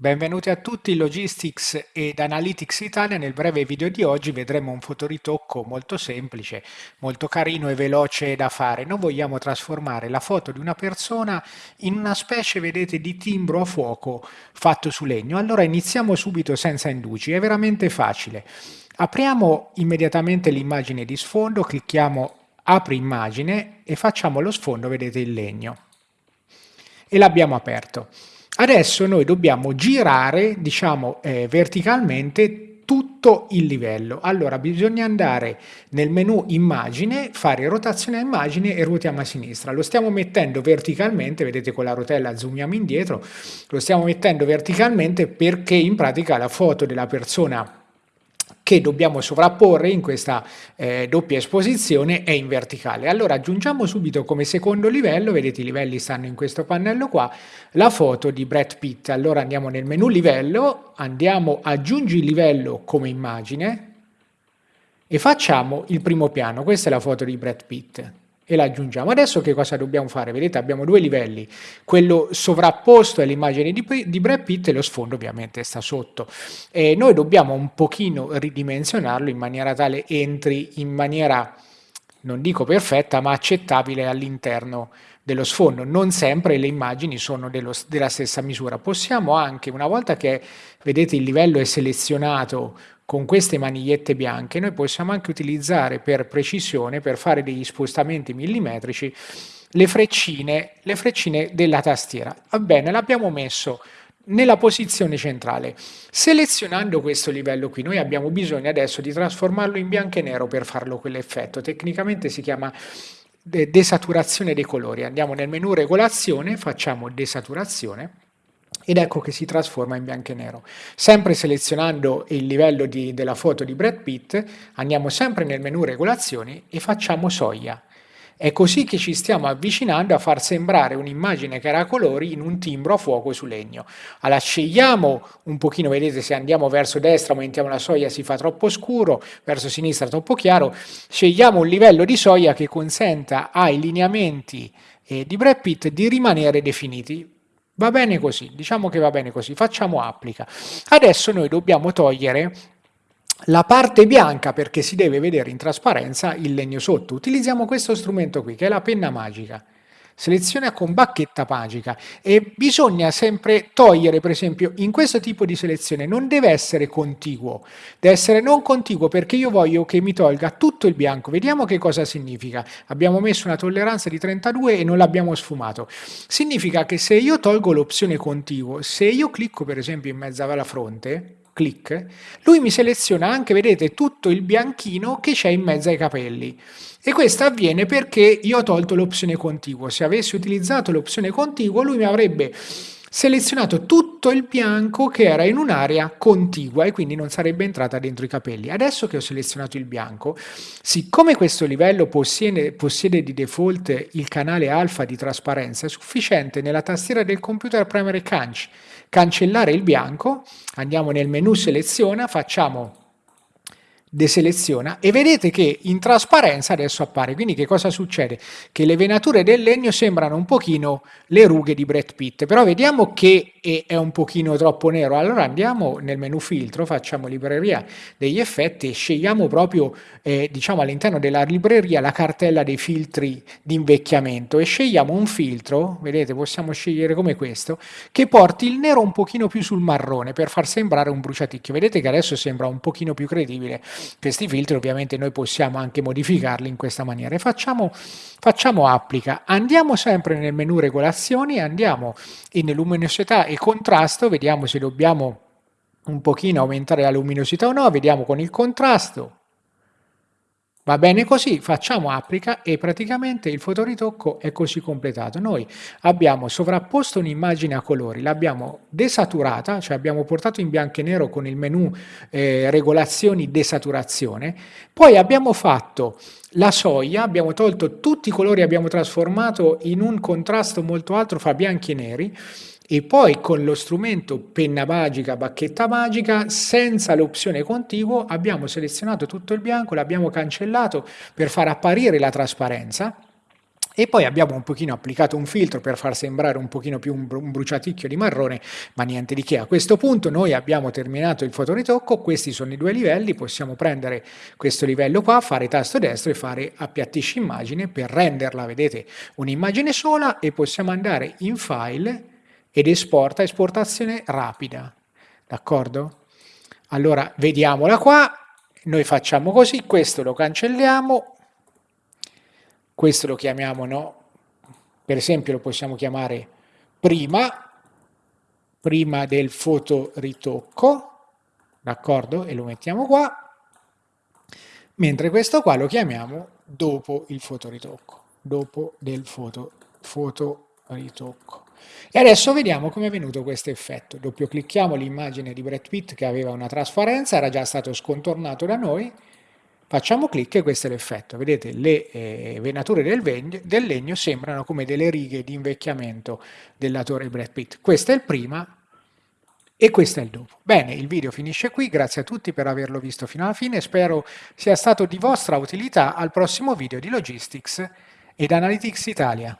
Benvenuti a tutti Logistics ed Analytics Italia. Nel breve video di oggi vedremo un fotoritocco molto semplice, molto carino e veloce da fare. Noi vogliamo trasformare la foto di una persona in una specie, vedete, di timbro a fuoco fatto su legno. Allora iniziamo subito senza indugi, è veramente facile. Apriamo immediatamente l'immagine di sfondo, clicchiamo apri immagine e facciamo lo sfondo, vedete, in legno. E l'abbiamo aperto. Adesso noi dobbiamo girare, diciamo, eh, verticalmente tutto il livello. Allora bisogna andare nel menu immagine, fare rotazione a immagine e ruotiamo a sinistra. Lo stiamo mettendo verticalmente, vedete con la rotella zoomiamo indietro, lo stiamo mettendo verticalmente perché in pratica la foto della persona che dobbiamo sovrapporre in questa eh, doppia esposizione è in verticale. Allora aggiungiamo subito come secondo livello, vedete i livelli stanno in questo pannello qua, la foto di Brad Pitt. Allora andiamo nel menu livello, andiamo aggiungi livello come immagine e facciamo il primo piano, questa è la foto di Brad Pitt e la aggiungiamo. Adesso che cosa dobbiamo fare? Vedete abbiamo due livelli, quello sovrapposto è l'immagine di, di Brad Pitt e lo sfondo ovviamente sta sotto. E noi dobbiamo un pochino ridimensionarlo in maniera tale entri in maniera, non dico perfetta, ma accettabile all'interno dello sfondo. Non sempre le immagini sono dello, della stessa misura. Possiamo anche, una volta che vedete il livello è selezionato con queste manigliette bianche noi possiamo anche utilizzare per precisione, per fare degli spostamenti millimetrici, le freccine, le freccine della tastiera. Va bene, l'abbiamo messo nella posizione centrale. Selezionando questo livello qui, noi abbiamo bisogno adesso di trasformarlo in bianco e nero per farlo quell'effetto. Tecnicamente si chiama desaturazione dei colori. Andiamo nel menu regolazione, facciamo desaturazione ed ecco che si trasforma in bianco e nero. Sempre selezionando il livello di, della foto di Brad Pitt, andiamo sempre nel menu regolazioni e facciamo soglia. È così che ci stiamo avvicinando a far sembrare un'immagine che era a colori in un timbro a fuoco su legno. Allora scegliamo un pochino, vedete se andiamo verso destra aumentiamo la soglia si fa troppo scuro, verso sinistra troppo chiaro, scegliamo un livello di soglia che consenta ai lineamenti eh, di Brad Pitt di rimanere definiti. Va bene così, diciamo che va bene così, facciamo applica. Adesso noi dobbiamo togliere la parte bianca perché si deve vedere in trasparenza il legno sotto. Utilizziamo questo strumento qui che è la penna magica seleziona con bacchetta magica e bisogna sempre togliere, per esempio, in questo tipo di selezione non deve essere contiguo, deve essere non contiguo perché io voglio che mi tolga tutto il bianco. Vediamo che cosa significa. Abbiamo messo una tolleranza di 32 e non l'abbiamo sfumato. Significa che se io tolgo l'opzione contiguo, se io clicco per esempio in mezzo alla fronte, clic, lui mi seleziona anche, vedete, tutto il bianchino che c'è in mezzo ai capelli. E questo avviene perché io ho tolto l'opzione contiguo. Se avessi utilizzato l'opzione contiguo, lui mi avrebbe selezionato tutto il bianco che era in un'area contigua e quindi non sarebbe entrata dentro i capelli. Adesso che ho selezionato il bianco, siccome questo livello possiede, possiede di default il canale alfa di trasparenza, è sufficiente nella tastiera del computer premere canc, cancellare il bianco, andiamo nel menu seleziona, facciamo deseleziona e vedete che in trasparenza adesso appare, quindi che cosa succede? Che le venature del legno sembrano un pochino le rughe di Brad Pitt, però vediamo che è un pochino troppo nero, allora andiamo nel menu filtro, facciamo libreria degli effetti e scegliamo proprio eh, diciamo all'interno della libreria la cartella dei filtri di invecchiamento e scegliamo un filtro, vedete possiamo scegliere come questo, che porti il nero un pochino più sul marrone per far sembrare un bruciaticchio, vedete che adesso sembra un pochino più credibile questi filtri ovviamente noi possiamo anche modificarli in questa maniera. E facciamo, facciamo applica. Andiamo sempre nel menu regolazioni, andiamo in luminosità e contrasto, vediamo se dobbiamo un pochino aumentare la luminosità o no, vediamo con il contrasto, Va bene così, facciamo applica e praticamente il fotoritocco è così completato. Noi abbiamo sovrapposto un'immagine a colori, l'abbiamo desaturata, cioè abbiamo portato in bianco e nero con il menu eh, regolazioni desaturazione, poi abbiamo fatto la soglia, abbiamo tolto tutti i colori, abbiamo trasformato in un contrasto molto alto fra bianchi e neri, e poi con lo strumento penna magica, bacchetta magica, senza l'opzione contiguo abbiamo selezionato tutto il bianco, l'abbiamo cancellato per far apparire la trasparenza e poi abbiamo un pochino applicato un filtro per far sembrare un pochino più un, bruciaticchio di marrone, ma niente di che. A questo punto noi abbiamo terminato il fotoritocco, questi sono i due livelli, possiamo prendere questo livello qua, fare tasto destro e fare appiattisci immagine per renderla, vedete, un'immagine sola e possiamo andare in file ed esporta, esportazione rapida, d'accordo? Allora, vediamola qua, noi facciamo così, questo lo cancelliamo, questo lo chiamiamo, no? per esempio lo possiamo chiamare prima, prima del fotoritocco, d'accordo? E lo mettiamo qua, mentre questo qua lo chiamiamo dopo il fotoritocco, dopo del foto, fotoritocco. E adesso vediamo come è venuto questo effetto. Doppio clicchiamo l'immagine di Brad Pitt che aveva una trasparenza, era già stato scontornato da noi, Facciamo clic e questo è l'effetto. Vedete, le eh, venature del, del, legno sembrano come delle righe di invecchiamento dell'attore Brad Pitt. Questo è il prima e questo è il dopo. Bene, il video finisce qui, grazie a tutti per averlo visto fino alla fine, spero sia stato di vostra utilità al prossimo video di Logistics ed Analytics Italia.